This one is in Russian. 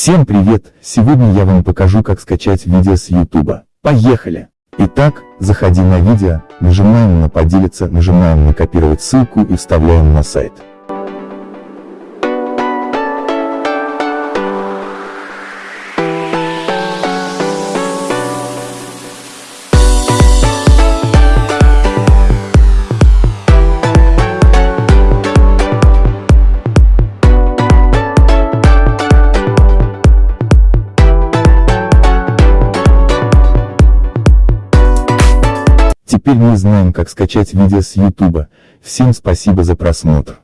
Всем привет! Сегодня я вам покажу как скачать видео с YouTube. Поехали! Итак, заходи на видео, нажимаем на поделиться, нажимаем на копировать ссылку и вставляем на сайт. Теперь мы знаем как скачать видео с YouTube. Всем спасибо за просмотр.